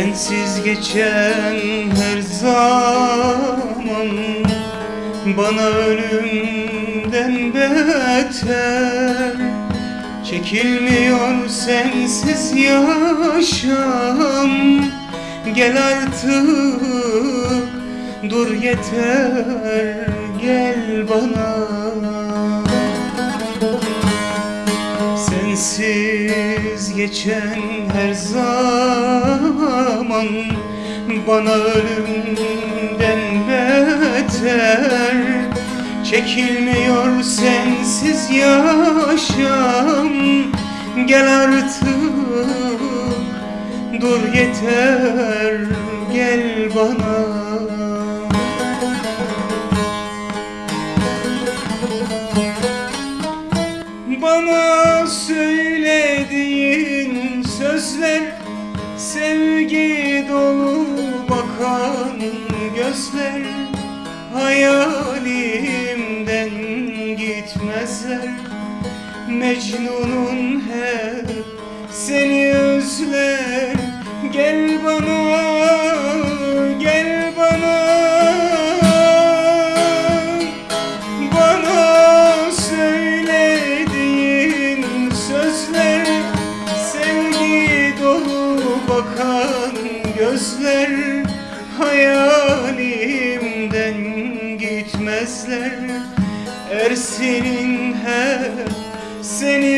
Sensiz geçen her zaman Bana ölümden beter. Çekilmiyor sensiz yaşam. Gel artık dur yeter gel bana geçen her zaman Bana ölümden beter. Çekilmiyor sensiz yaşam. Gel artık dur yeter gel bana Sevgi dolu bakan gözler Hayalimden gitmezler. Mecnun'un hep seni özler Gel bana, gözler Hayalimden gitmezler Ersin'in hep seni